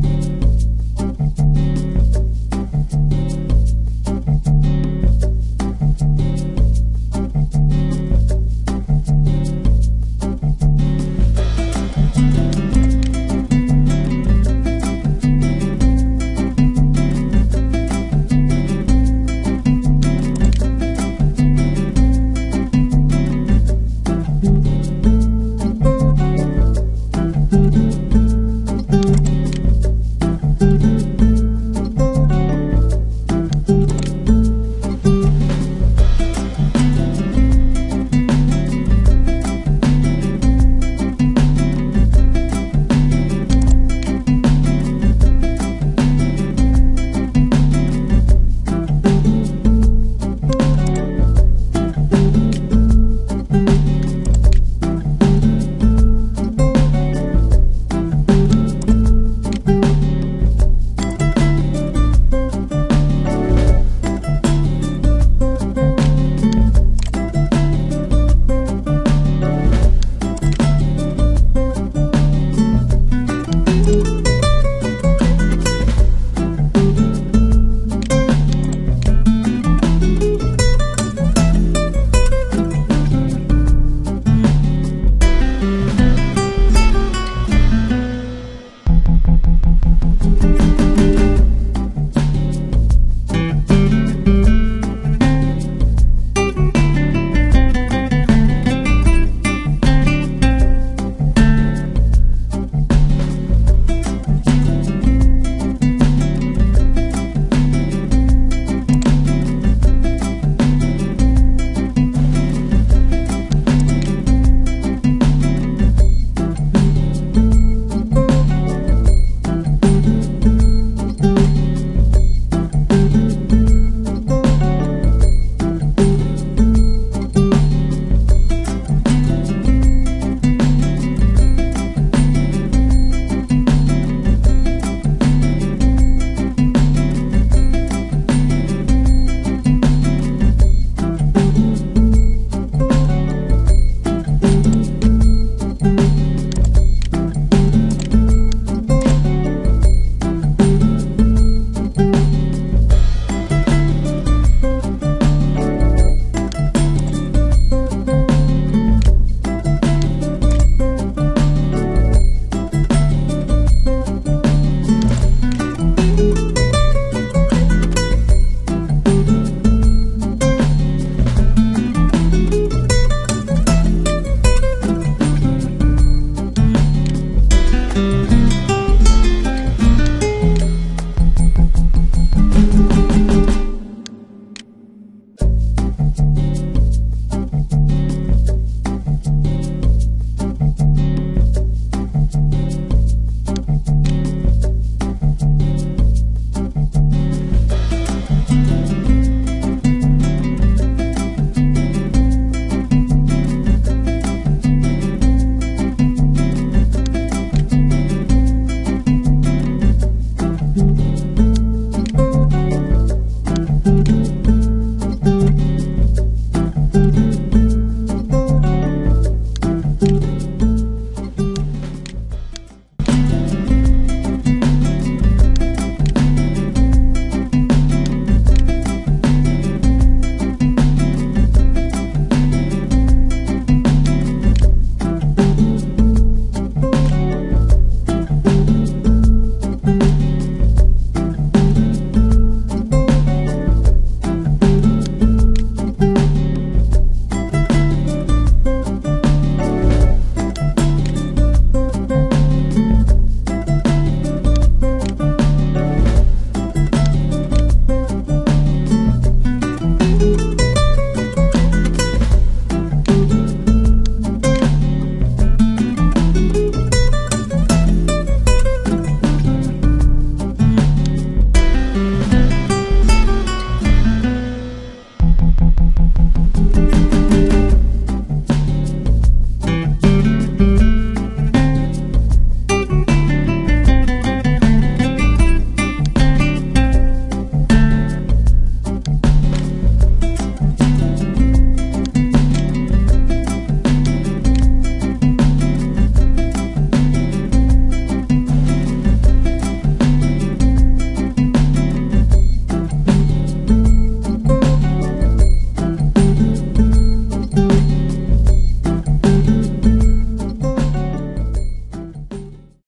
Bye.